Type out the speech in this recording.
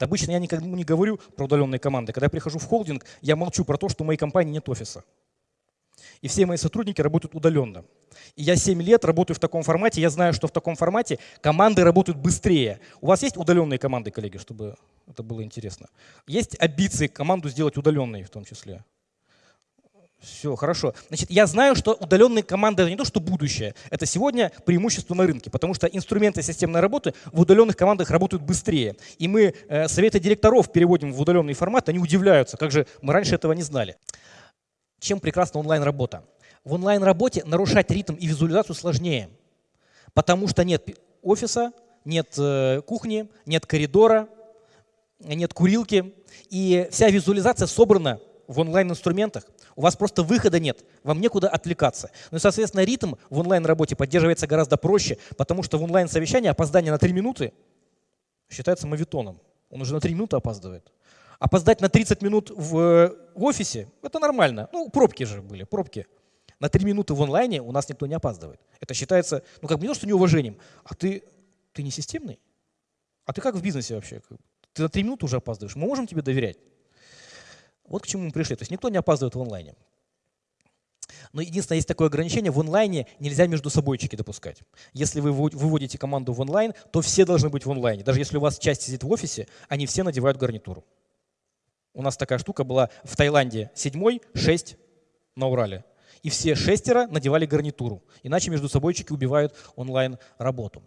Обычно я никому не говорю про удаленные команды. Когда я прихожу в холдинг, я молчу про то, что у моей компании нет офиса. И все мои сотрудники работают удаленно. И я 7 лет работаю в таком формате, я знаю, что в таком формате команды работают быстрее. У вас есть удаленные команды, коллеги, чтобы это было интересно? Есть амбиции команду сделать удаленной в том числе? Все, хорошо. Значит, я знаю, что удаленные команды — это не то, что будущее. Это сегодня преимущество на рынке, потому что инструменты системной работы в удаленных командах работают быстрее. И мы э, советы директоров переводим в удаленный формат, они удивляются, как же мы раньше этого не знали. Чем прекрасна онлайн-работа? В онлайн-работе нарушать ритм и визуализацию сложнее, потому что нет офиса, нет э, кухни, нет коридора, нет курилки, и вся визуализация собрана в онлайн-инструментах. У вас просто выхода нет, вам некуда отвлекаться. Ну и, соответственно, ритм в онлайн-работе поддерживается гораздо проще, потому что в онлайн-совещании опоздание на 3 минуты считается мавитоном. Он уже на 3 минуты опаздывает. Опоздать на 30 минут в, в офисе – это нормально. Ну, пробки же были, пробки. На 3 минуты в онлайне у нас никто не опаздывает. Это считается, ну, как бы не то, что неуважением, а ты, ты не системный? А ты как в бизнесе вообще? Ты на 3 минуты уже опаздываешь. Мы можем тебе доверять? Вот к чему мы пришли. То есть никто не опаздывает в онлайне. Но единственное, есть такое ограничение, в онлайне нельзя между собойчики допускать. Если вы выводите команду в онлайн, то все должны быть в онлайне. Даже если у вас часть сидит в офисе, они все надевают гарнитуру. У нас такая штука была в Таиланде седьмой, шесть на Урале. И все шестеро надевали гарнитуру. Иначе между собойчики убивают онлайн работу.